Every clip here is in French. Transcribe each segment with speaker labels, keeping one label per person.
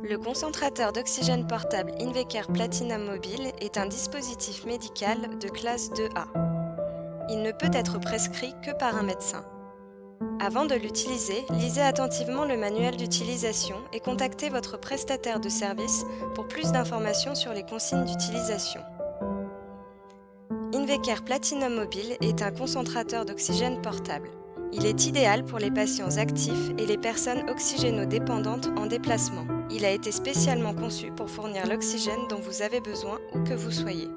Speaker 1: Le concentrateur d'oxygène portable Invecare Platinum Mobile est un dispositif médical de classe 2A. Il ne peut être prescrit que par un médecin. Avant de l'utiliser, lisez attentivement le manuel d'utilisation et contactez votre prestataire de service pour plus d'informations sur les consignes d'utilisation. Invecare Platinum Mobile est un concentrateur d'oxygène portable. Il est idéal pour les patients actifs et les personnes oxygénodépendantes en déplacement. Il a été spécialement conçu pour fournir l'oxygène dont vous avez besoin où que vous soyez.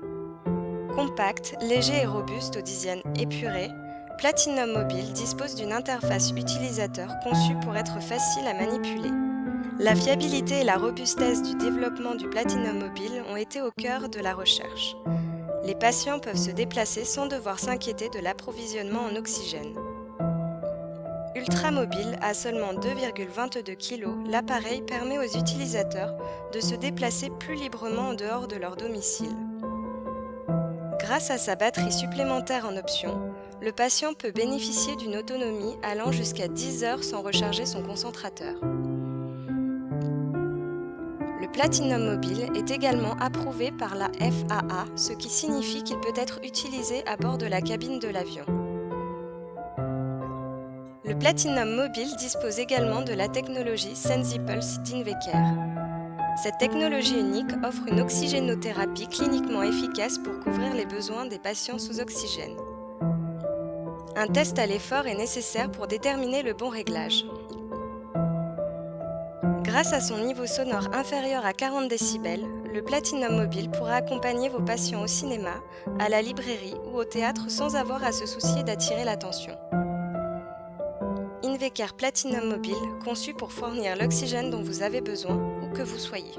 Speaker 1: Compact, léger et robuste aux dizaines épurées, Platinum Mobile dispose d'une interface utilisateur conçue pour être facile à manipuler. La fiabilité et la robustesse du développement du Platinum Mobile ont été au cœur de la recherche. Les patients peuvent se déplacer sans devoir s'inquiéter de l'approvisionnement en oxygène. Ultramobile à seulement 2,22 kg, l'appareil permet aux utilisateurs de se déplacer plus librement en dehors de leur domicile. Grâce à sa batterie supplémentaire en option, le patient peut bénéficier d'une autonomie allant jusqu'à 10 heures sans recharger son concentrateur. Le Platinum Mobile est également approuvé par la FAA, ce qui signifie qu'il peut être utilisé à bord de la cabine de l'avion. Platinum Mobile dispose également de la technologie SensiPulse d'Invecare. Cette technologie unique offre une oxygénothérapie cliniquement efficace pour couvrir les besoins des patients sous oxygène. Un test à l'effort est nécessaire pour déterminer le bon réglage. Grâce à son niveau sonore inférieur à 40 décibels, le Platinum Mobile pourra accompagner vos patients au cinéma, à la librairie ou au théâtre sans avoir à se soucier d'attirer l'attention. Invecare Platinum Mobile, conçu pour fournir l'oxygène dont vous avez besoin, où que vous soyez.